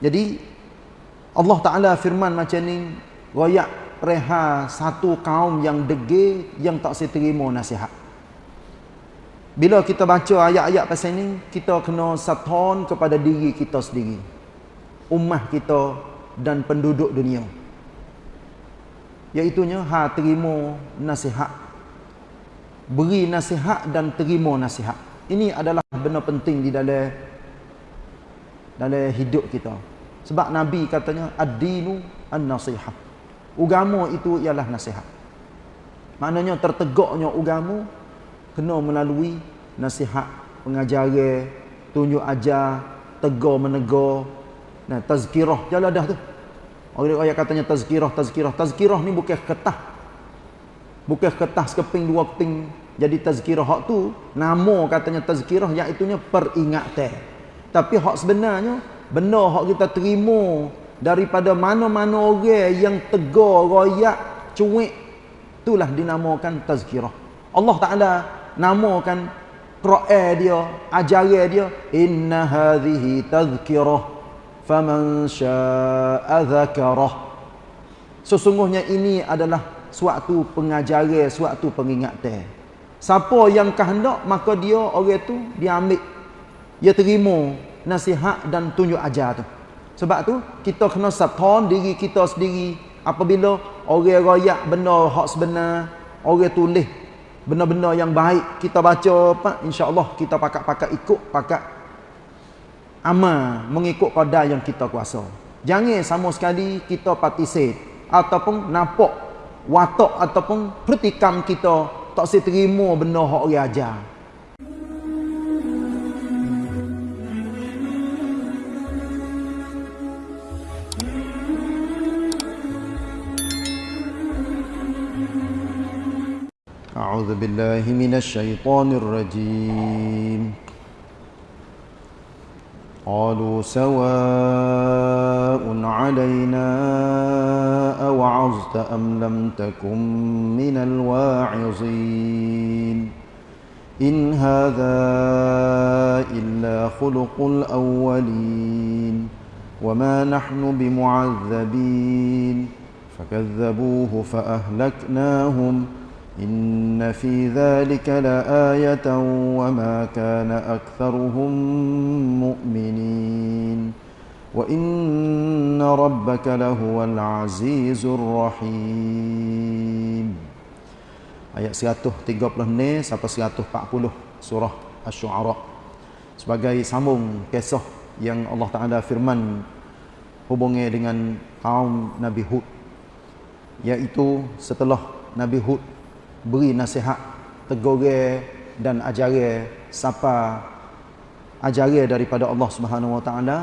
Jadi Allah Taala firman macam ni, royak reha satu kaum yang degil yang tak seterima nasihat. Bila kita baca ayat-ayat pasal ni, kita kena saton kepada diri kita sendiri. Ummah kita dan penduduk dunia. Iaitunya ha terima nasihat. Beri nasihat dan terima nasihat. Ini adalah benda penting di dalam dalam hidup kita. Sebab Nabi katanya ad-dinu an-nasihat. Agama itu ialah nasihat. Maknanya tertegaknya agama kena melalui nasihat, pengajaran, tunjuk ajar, tegur menegur, nah tazkirah jalan dah tu. Orang ayat katanya tazkirah, tazkirah, tazkirah ni bukan ketah. Bukan ketah sekeping dua keping jadi tazkirah hak tu nama katanya tazkirah iaitu peringatan. Tapi hak sebenarnya benda hak kita terima daripada mana-mana orang yang tegur, royak, cuik itulah dinamakan tazkirah. Allah Taala namakan Quran dia, ajaran dia, inna hadhihi tadhkirah faman syaa'a dzakarah. Sesungguhnya ini adalah suatu pengajaran, suatu pengingatan. Siapa yang kehendak maka dia orang tu dia ambil dia terima nasihat dan tunjuk ajar tu. Sebab tu kita kena saton diri kita sendiri. Apabila orang royak benda hak sebenar, orang tulis benda-benda yang baik kita baca apa insya-Allah kita pakat-pakat ikut pakat amal mengikut qadar yang kita kuasa. Jangan sama sekali kita participate ataupun nampak watak ataupun pertikam kita tak seterima benda hak orang ajar أعوذ بالله من الشيطان الرجيم. قالوا سواء علينا أوعظت أم لم تكن من الواعظين. إن هذا إلا خلق الأولين. وما نحن بمعذبين. فكذبوه فأهلكناهم. إن في ذلك لآية وما كان أكثرهم مؤمنين وإن ربك لهو العزيز الرحيم Ayat 130 ni sampai 140 surah Asy-Syu'ara sebagai sambung kisah yang Allah Taala firman hubungi dengan kaum Nabi Hud iaitu setelah Nabi Hud beri nasihat tegur dan ajaran siapa ajaran daripada Allah Subhanahu Wa Taala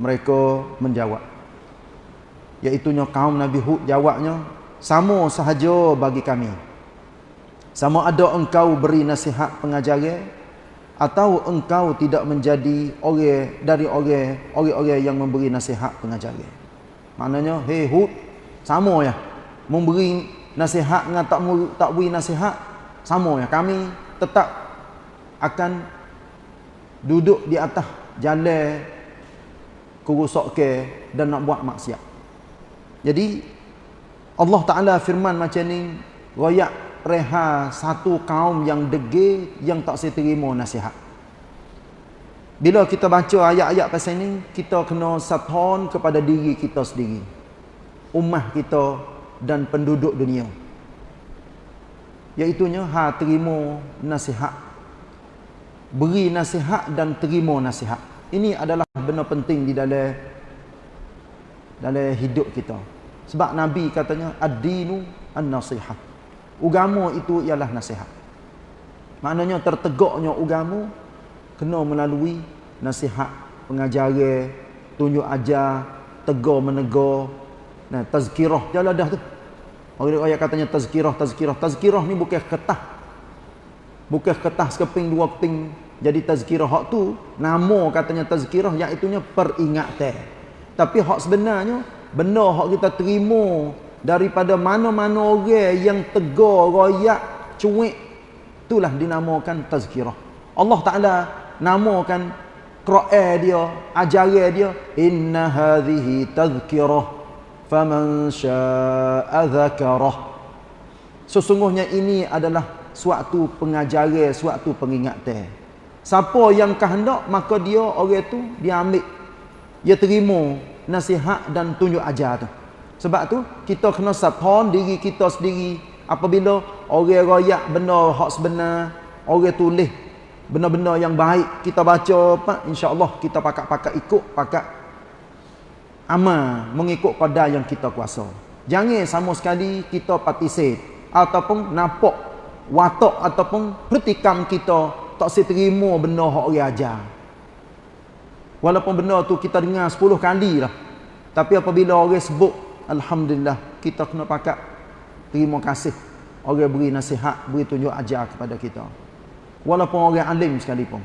mereka menjawab iaitu kaum Nabi Hud jawabnya sama sahaja bagi kami sama ada engkau beri nasihat pengajaran atau engkau tidak menjadi orang dari orang orang-orang yang memberi nasihat pengajaran. Maknanya, hey Hud, sama ya. Memberi nasihat dengan tak tak beri nasihat, sama ya. Kami tetap akan duduk di atas jalan kurusak ke dan nak buat maksiat. Jadi Allah Taala firman macam ni, royak reha satu kaum yang degil yang tak seterima nasihat. Bila kita baca ayat-ayat pasal ni, kita kena saton kepada diri kita sendiri. Ummah kita dan penduduk dunia. Iaitunya ha terima nasihat. Beri nasihat dan terima nasihat. Ini adalah benda penting di dalam dalam hidup kita. Sebab Nabi katanya ad-dinu an-nasihat. Ugama itu ialah nasihat. Maknanya tertegaknya ugama kena melalui nasihat, pengajaran, tunjuk ajar, tegur menegur, nah tazkirah jalan dah tu. Orang ayat katanya tazkirah, tazkirah, tazkirah ni bukan ketah. Bukan ketah sekeping dua keping jadi tazkirah hak tu nama katanya tazkirah iaitu peringatan. Tapi hak sebenarnya benda hak kita terima daripada mana-mana orang yang tegur, royak, cuik itulah dinamakan tazkirah. Allah Taala namakan Quran dia, ajaran dia, inna hadhihi tadhkirah faman syaa'a dzakarah. Sesungguhnya ini adalah suatu pengajaran, suatu pengingatan. Siapa yang kehendak maka dia orang tu dia ambil dia terima nasihat dan tunjuk ajar tu. Sebab tu kita kena sapon diri kita sendiri apabila orang royak benda hak sebenar, orang tulis benda-benda yang baik kita baca pak insya-Allah kita pakak-pakak ikut pakak amal mengikut qadar yang kita kuasa. Jangan sama sekali kita partisip ataupun nampak watak ataupun pertikam kita tak seterima benda hak orang ajar. Walaupun benda tu kita dengar 10 kali lah. Tapi apabila orang sebut alhamdulillah kita kena pakak terima kasih orang beri nasihat, beri tunjuk ajar kepada kita walaupun orang alim sekalipun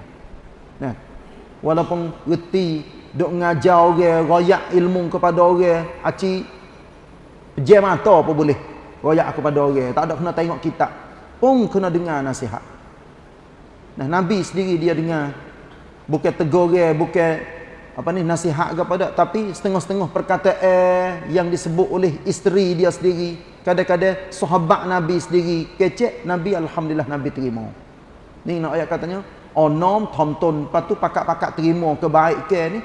nah walaupun reti duk ngajar orang royak ilmu kepada orang aci pejam mata apa boleh? Royak kepada orang. Tak ada kena tengok kitab. Pun kena dengar nasihat. Nah nabi sendiri dia dengar. Bukan tegur dia bukan apa ni nasihat kepada tapi setengah-setengah perkataan yang disebut oleh isteri dia sendiri. Kadang-kadang sahabat nabi sendiri kecek nabi alhamdulillah nabi terima. Ni nak ayat katanya, onom tonton. Patu pakak-pakak terima kebaikan ni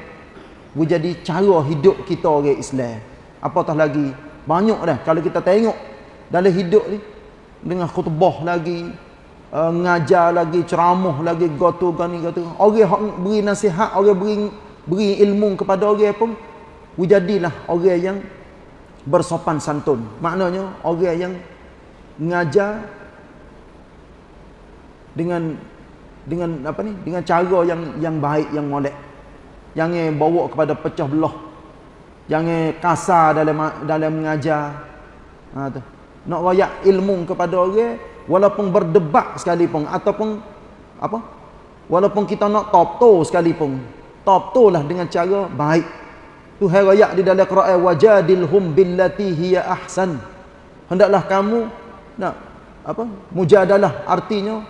jadi cara hidup kita orang Islam. Apatah lagi banyak dah. Kalau kita tengok dalam hidup ni dengan khutbah lagi uh, ngajar lagi ceramah lagi gotu gani gotu orang beri nasihat orang beri beri ilmu kepada orang pun jadilah orang yang bersopan santun. Maknanya orang yang ngajar dengan dengan apa ni? Dengan cara yang yang baik yang molek jangan bawa kepada pecah belah. Jangan kasar dalam dalam mengajar. Ha tu. Nak royak ilmu kepada orang walaupun berdebat sekalipun ataupun apa? Walaupun kita nak top to sekalipun top to lah dengan cara baik. Tu hai royak di dalam Quran wajadilhum billati hiya ahsan. Hendaklah kamu nak apa? Mujadalah. Artinya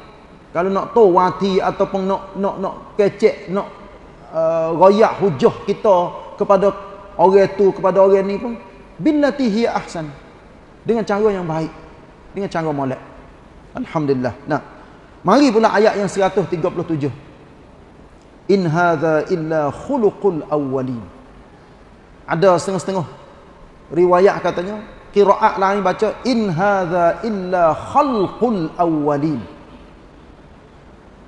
kalau nak tahu wati ataupun nak nak nak kecek nak uh, royak hujah kita kepada orang tu kepada orang ni pun billati hiya ahsan. Dengan cara yang baik. Dengan cara molek. Alhamdulillah. Nah. Mari pula ayat yang 137 in hadza illa khuluqul awwalin. Ada setengah-setengah riwayat katanya qiraat lain baca in hadza illa khalqul awwalin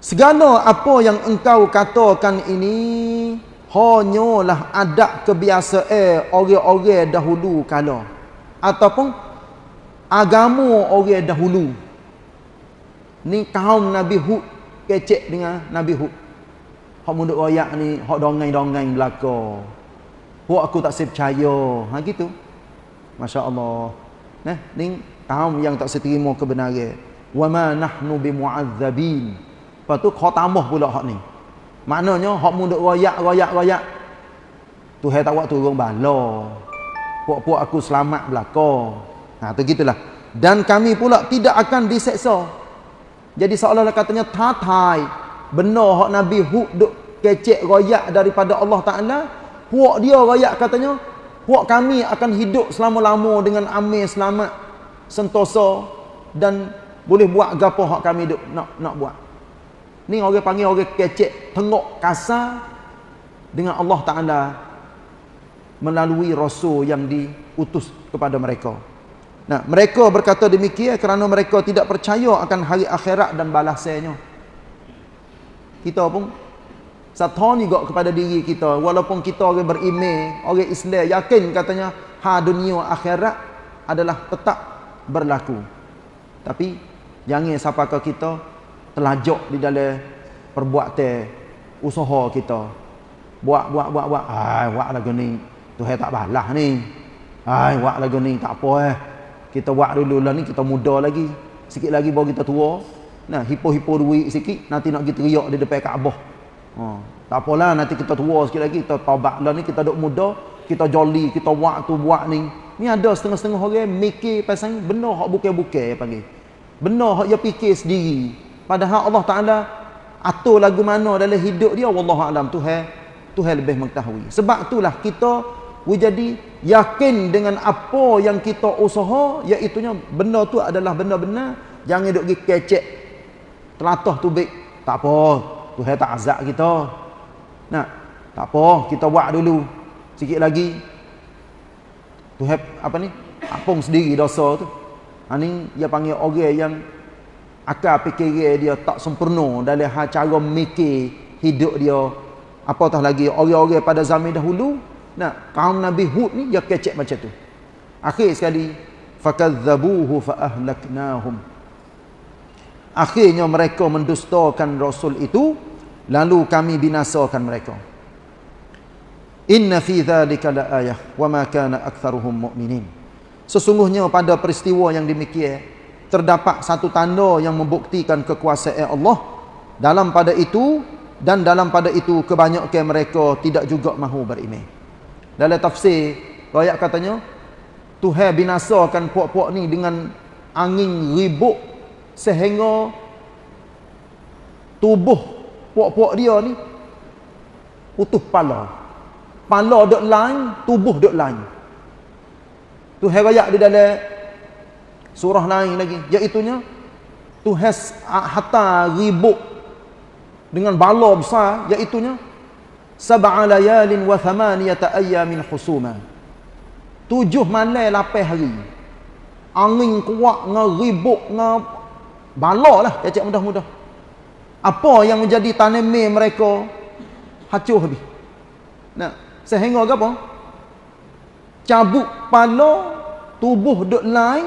Segala apa yang engkau katakan ini hanyalah adat kebiasaan orang-orang dahulu kala ataupun agama orang dahulu. Ni kaum Nabi Hud kecek dengan Nabi Hud. Hak munduk royak ni, hak dongeng-dongeng belaka. Hak aku tak percaya. Ha gitu. Masya-Allah. Nah, ni kaum yang tak seterima kebenaran. Wa ma nahnu bimu'adzabin. Lepas tu kau tambah pula hak ni. Maknanya hak mu duk royak royak royak. Tuhan tak buat turun bala. Puak-puak aku selamat belaka. Ha tu gitulah. Dan kami pula tidak akan diseksa. Jadi seolah-olah katanya tatai benar hak Nabi Hud duk kecek royak daripada Allah Taala. Puak dia royak katanya puak kami akan hidup selama-lama dengan amin selamat sentosa dan boleh buat gapo hak kami duk nak nak buat. Ni orang panggil orang kecek, tengok kasar dengan Allah Taala melalui rasul yang diutus kepada mereka. Nah, mereka berkata demikian kerana mereka tidak percaya akan hari akhirat dan balasannya. Kita pun satani juga kepada diri kita walaupun kita orang beriman, orang Islam yakin katanya ha dunia akhirat adalah tetap berlaku. Tapi jangan ke kita telajak di dalam perbuatan usaha kita. Buat buat buat buat. Ai buat lagu ni. Tuhan tak balas ni. Ai buat lagu ni tak apa eh. Kita buat dulu lah ni kita muda lagi. Sikit lagi baru kita tua. Nah, hipo-hipo duit sikit nanti nak kita riak di depan Kaabah. Ha, tak apalah nanti kita tua sikit lagi kita taubat lah ni kita duk muda, kita joli, kita buat tu buat ni. Ni ada setengah-setengah orang mikir pasal benar hak bukan-bukan panggil. Benar hak dia fikir sendiri. Padahal Allah Ta'ala atur lagu mana dalam hidup dia wallahu alam Tuhan Tuhan lebih mengetahui. Sebab itulah kita jadi yakin dengan apa yang kita usaha iaitu benda tu adalah benda-benda jangan duk kecek. Telatah tu baik. Tak apa Tuhan tak azab kita. Nak tak apa kita buat dulu. Sikit lagi. Tuhan apa ni? Apung sendiri dosa tu. Ha ni dia panggil orang yang akal fikir dia tak sempurna dalam hal cara mikir hidup dia. Apatah lagi orang-orang pada zaman dahulu nah kaum Nabi Hud ni dia kecek macam tu. Akhir sekali fakadzabuhu fa ahlaknahum akhirnya mereka mendustakan rasul itu lalu kami binasakan mereka. Inna fi dzalika laayah wa ma kana aktsaruhum mu'minin. Sesungguhnya pada peristiwa yang demikian terdapat satu tanda yang membuktikan kekuasaan Allah dalam pada itu dan dalam pada itu kebanyakan mereka tidak juga mahu beriman. Dalam tafsir ayat katanya Tuhan binasakan puak-puak ni dengan angin ribut sehingga tubuh puak-puak dia ni putus pala. Pala dok lain, tubuh dok lain. Tuhan ayat di dalam surah lain lagi iaitunya Tuhan hatta ribuk dengan bala besar iaitunya sab'a layalin wa thamaniyata ayyamin husuma tujuh malam lapan hari. Angin kuat dengan ribuk dengan bala lah cakap mudah-mudah. Apa yang menjadi tanami mereka? Hancur habis nah sehingga apa? Cabut pala tubuh duk lain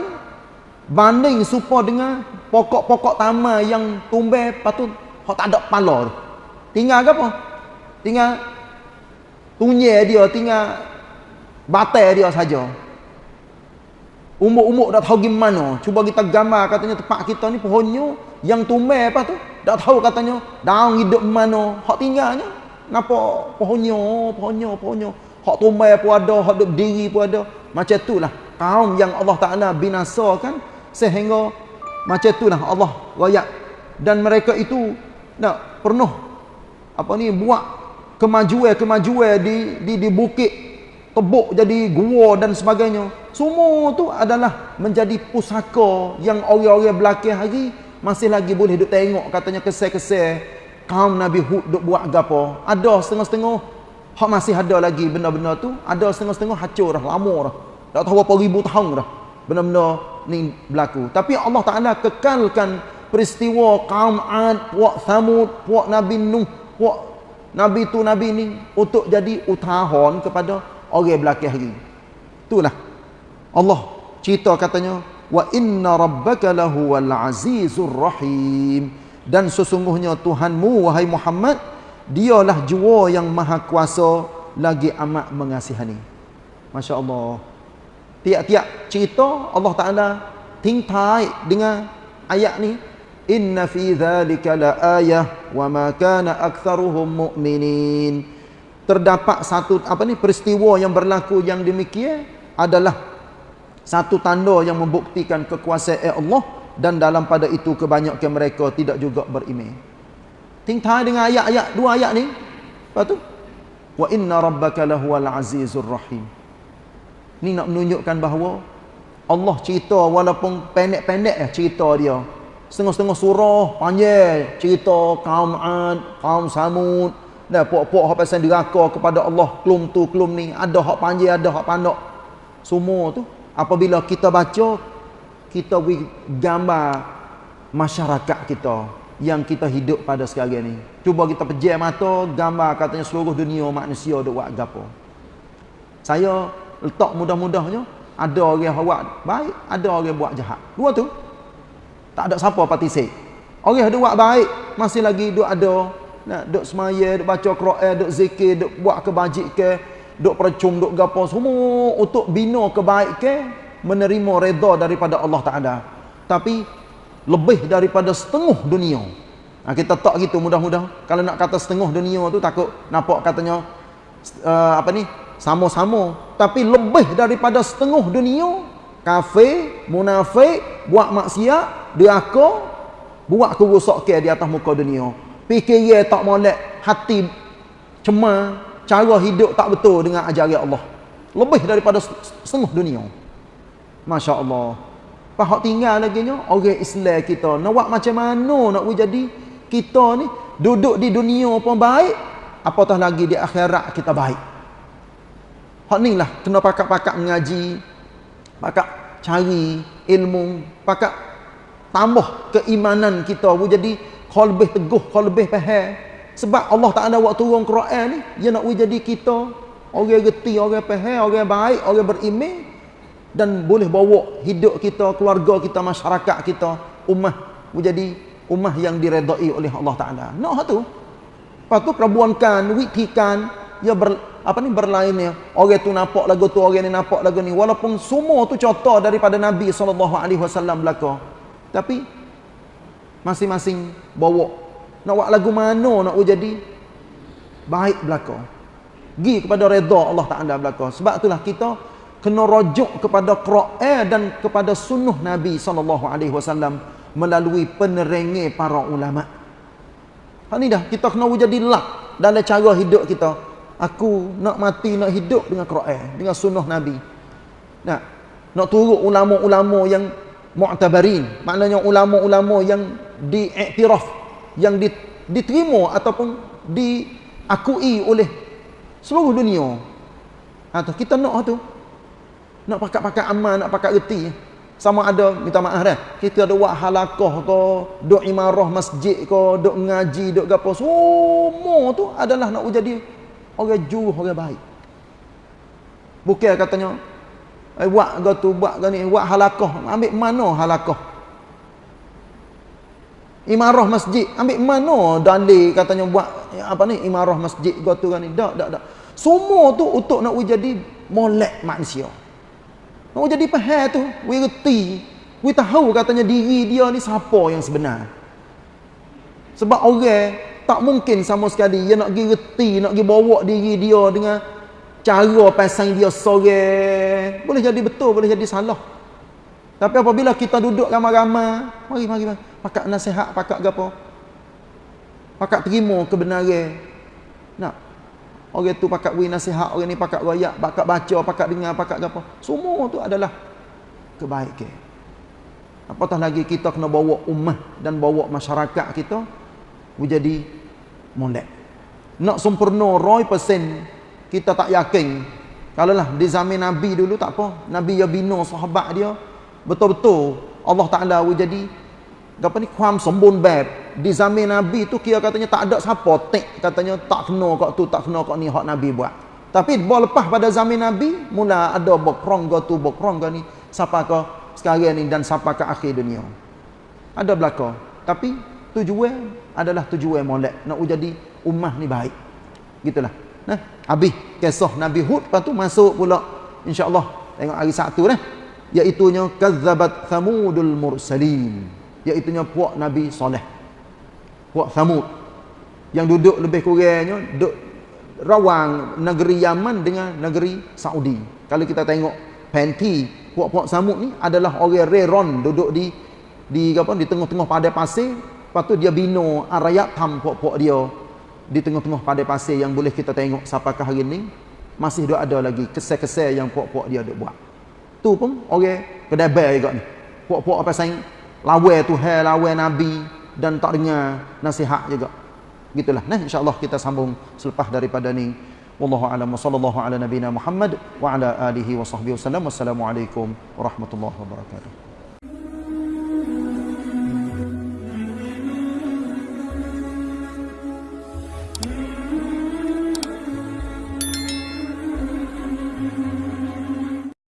banding supa dengan pokok-pokok taman yang tumbuh patut hok tak ada kepala tu. Tinggal ke apa? Tinggal tunye dia, tinggal batai dia saja. Umuk-umuk dah tahu gimana. Cuba kita gambar katanya tempat kita ni pohonnya yang tumbuh apa tu? Dah tahu katanya daun hidup mana. Hak tinggalnya. Napa pohonnya, pohonnya, pohonnya. Hak tumbuh pun ada, hak duduk berdiri pun ada. Macam itulah kaum yang Allah Taala binasakan sehingga macam itulah Allah royak. Dan mereka itu nak penuh apa ni buat kemajuan-kemajuan di di di bukit tebuk jadi gua dan sebagainya. Semua tu adalah menjadi pusaka yang orang-orang belakang hari masih lagi boleh duk tengok katanya kesel-kesel. Kaum Nabi Hud duk buat gapo? Ada setengah-setengah hak masih ada lagi benda-benda tu. Ada setengah-setengah hancur dah lama dah. Tak tahu berapa ribu tahun dah. Benda-benda ni berlaku. Tapi Allah Taala kekalkan peristiwa kaum Ad puak Samud puak Nabi Nuh puak Nabi tu Nabi ni untuk jadi utahan kepada orang belakang hari itulah. Allah cerita katanya wa inna rabbaka lahuwal azizur rahim. Dan sesungguhnya Tuhanmu wahai Muhammad dialah jua yang maha kuasa lagi amat mengasihani. masya-Allah tiap-tiap cerita Allah Taala tingtai dengan ayat ni. Inna fi dzalika laayah wa ma kana aktsaruhum mu'minin. Terdapat satu apa ni peristiwa yang berlaku yang demikian adalah satu tanda yang membuktikan kekuasaan Allah dan dalam pada itu kebanyakan mereka tidak juga beriman. Tingtai dengan ayat-ayat dua ayat ni. Apa tu wa inna rabbaka lahuwal azizur rahim Ni nak menunjukkan bahawa Allah cerita walaupun pendek-pendek ya cerita dia. Setengah-setengah surah panjang cerita kaum Ad, kaum Samud. Dan puak-puak hak pasal diraka kepada Allah kelum tu kelum ni. Ada hak panjang, ada hak pandok. Semua tu apabila kita baca kita beri gambar masyarakat kita yang kita hidup pada sekarang ni. Cuba kita pejam mata gambar katanya seluruh dunia manusia ada buat gapo. Saya letak mudah-mudahnya ada orang buat baik ada orang buat jahat. Dua tu. Tak ada siapa partisip orang yang buat baik masih lagi duk ada nak duk semaya duk baca Quran duk zikir duk buat kebajikan duk percum duk gapo semua untuk bina kebaikan menerima redha daripada Allah Taala. Tapi lebih daripada setengah dunia. Nah, kita tak gitu mudah-mudah. Kalau nak kata setengah dunia tu takut nampak katanya uh, apa ni sama-sama tapi lebih daripada setengah dunia kafir munafik buat maksiat dia aku buat kerosakan di atas muka dunia Fikiran tak molek, hati cemar, cara hidup tak betul dengan ajaran Allah. Lebih daripada setengah dunia. Masya Allah. Pahak tinggal lagi nya orang Islam kita. Nak buat macam mana nak jadi kita ni duduk di dunia pun baik, apatah lagi di akhirat kita baik. Hak ni lah kena pakak-pakak mengaji, pakak cari ilmu, pakak tambah keimanan kita. Jadi kau lebih teguh, kau lebih faham. Sebab Allah tak ada waktu turun Quran ni, dia nak jadi kita orang reti, orang faham, orang baik, orang beriman dan boleh bawa hidup kita, keluarga kita, masyarakat kita, ummah menjadi ummah yang diredai oleh Allah Taala. Nak tu. Lepas tu perbuankan, witikan, ya ber, apa ni berlainnya. Orang tu nampak lagu tu, orang ni nampak lagu ni. Walaupun semua tu contoh daripada Nabi sallallahu alaihi wasallam belaka. Tapi masing-masing bawa nak buat lagu mana nak jadi baik belaka. Gi kepada redha Allah Taala belaka. Sebab itulah kita kena rujuk kepada Quran dan kepada sunnah Nabi sallallahu alaihi wasallam melalui penerangan para ulama. Hak ni dah kita kena jadi lak dalam cara hidup kita. Aku nak mati nak hidup dengan Quran, dengan sunnah Nabi. Nak nak turut ulama-ulama yang mu'tabarin, maknanya ulama-ulama yang diiktiraf, yang diterima ataupun diakui oleh seluruh dunia. Atau kita nak tu nak pakat-pakat amal, nak pakat reti. Sama ada, minta maaf dah. Kita ada buat halakah ke, duk imarah masjid ke, duk ngaji, duk apa. Semua tu adalah nak jadi orang juruh, orang baik. Bukan katanya, eh, buat ke tu, buat ke ni, buat halakah. Ambil mana halakah? Imarah masjid, ambil mana dalil katanya buat apa ni imarah masjid ke tu kan ni. Tak, tak, tak. Semua tu untuk nak jadi molek manusia. Nak jadi faham tu, we reti. We tahu katanya diri dia ni siapa yang sebenar. Sebab orang tak mungkin sama sekali dia nak pergi reti, nak pergi bawa diri dia dengan cara pasang dia sore. Boleh jadi betul, boleh jadi salah. Tapi apabila kita duduk ramai-ramai, mari mari mari, pakak nasihat, pakak gapo? Pakak terima kebenaran. Nak Orang tu pakat beri nasihat, orang ni pakat royak, pakat baca, pakat dengar, pakat apa. Semua tu adalah kebaikan. Apatah lagi kita kena bawa ummah dan bawa masyarakat kita menjadi molek. Nak sempurna 100% kita tak yakin. Kalau lah di zaman Nabi dulu tak apa. Nabi ya bina sahabat dia. Betul-betul Allah Ta'ala jadi apa ni kuam sembun bab di zaman nabi tu kira katanya tak ada siapa tek katanya tak kena kok tu tak kena kok ni hak nabi buat tapi bawa lepas pada zaman nabi mula ada bokrong ke tu bokrong ke ni siapa ke sekarang ni dan siapa ke akhir dunia ada belaka tapi tujuan adalah tujuan molek. Nak jadi ummah ni baik. Gitulah. Nah habis kisah nabi hud. Lepas tu masuk pula insyaallah tengok hari Sabtu dah. Iaitu nya kazzabat thamudul mursalin. Iaitunya puak Nabi Saleh. Puak Samud yang duduk lebih kurangnya duduk rawang negeri Yaman dengan negeri Saudi. Kalau kita tengok penti puak-puak Samud ni adalah orang Reron duduk di di apa di tengah-tengah padai pasir, lepas tu dia bina arayat tam puak-puak dia di tengah-tengah padai pasir yang boleh kita tengok siapakah hari ni masih ada lagi kesel-kesel yang puak-puak dia duk buat. Tu pun orang kedai bai juga ni. Puak-puak apa sayang lawan Tuhan, lawan Nabi dan tak dengar nasihat juga. Gitulah. Nah, insya-Allah kita sambung selepas daripada ni. Wallahu a'lam wa sallallahu ala nabiyyina Muhammad wa ala alihi wa sahbihi wasallam. Wassalamualaikum warahmatullahi wabarakatuh.